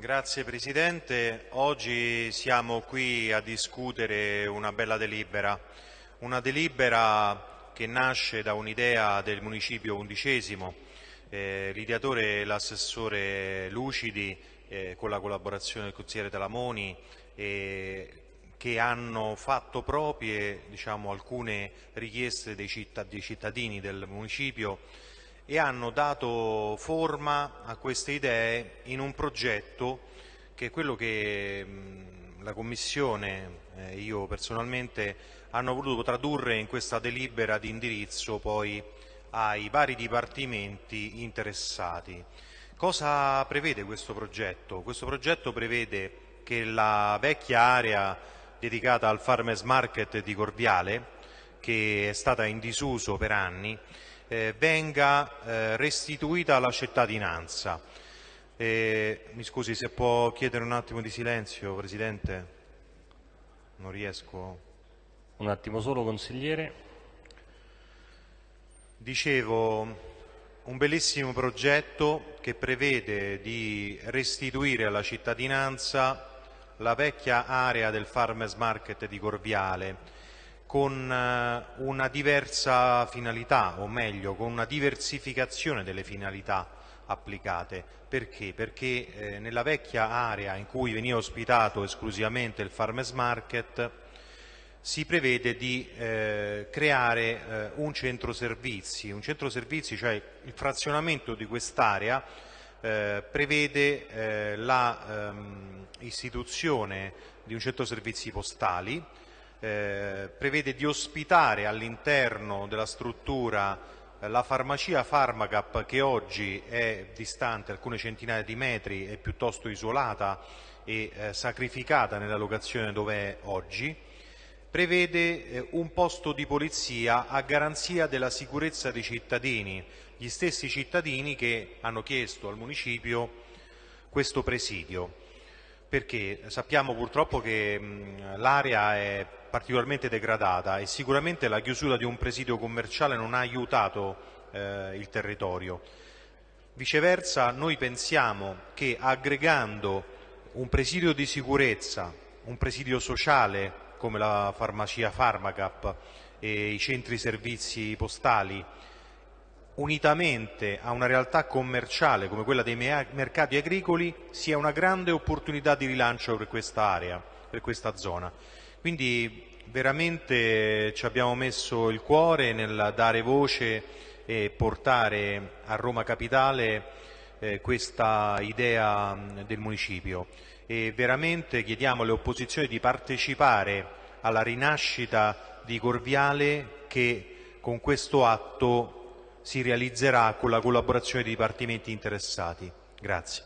Grazie Presidente. Oggi siamo qui a discutere una bella delibera, una delibera che nasce da un'idea del municipio undicesimo. Eh, l'ideatore è l'assessore Lucidi eh, con la collaborazione del consigliere Talamoni eh, che hanno fatto proprie diciamo, alcune richieste dei, citt dei cittadini del municipio e hanno dato forma a queste idee in un progetto che è quello che la Commissione e eh, io personalmente hanno voluto tradurre in questa delibera di indirizzo poi ai vari dipartimenti interessati. Cosa prevede questo progetto? Questo progetto prevede che la vecchia area dedicata al Farmers Market di Corviale, che è stata in disuso per anni, eh, venga eh, restituita alla cittadinanza. Eh, mi scusi se può chiedere un attimo di silenzio, Presidente? Non riesco. Un attimo solo, consigliere. Dicevo, un bellissimo progetto che prevede di restituire alla cittadinanza la vecchia area del Farmers Market di Corviale, con eh, una diversa finalità, o meglio, con una diversificazione delle finalità applicate. Perché? Perché eh, nella vecchia area in cui veniva ospitato esclusivamente il farmers market si prevede di eh, creare eh, un centro servizi, un centro servizi, cioè il frazionamento di quest'area eh, prevede eh, l'istituzione ehm, di un centro servizi postali eh, prevede di ospitare all'interno della struttura eh, la farmacia Pharmacap che oggi è distante alcune centinaia di metri, è piuttosto isolata e eh, sacrificata nella locazione dove è oggi, prevede eh, un posto di polizia a garanzia della sicurezza dei cittadini, gli stessi cittadini che hanno chiesto al municipio questo presidio perché sappiamo purtroppo che l'area è particolarmente degradata e sicuramente la chiusura di un presidio commerciale non ha aiutato eh, il territorio. Viceversa noi pensiamo che aggregando un presidio di sicurezza, un presidio sociale come la farmacia Pharmacap e i centri servizi postali unitamente a una realtà commerciale come quella dei mercati agricoli sia una grande opportunità di rilancio per questa area, per questa zona. Quindi veramente ci abbiamo messo il cuore nel dare voce e portare a Roma Capitale eh, questa idea del municipio e veramente chiediamo alle opposizioni di partecipare alla rinascita di Corviale che con questo atto si realizzerà con la collaborazione dei dipartimenti interessati. Grazie.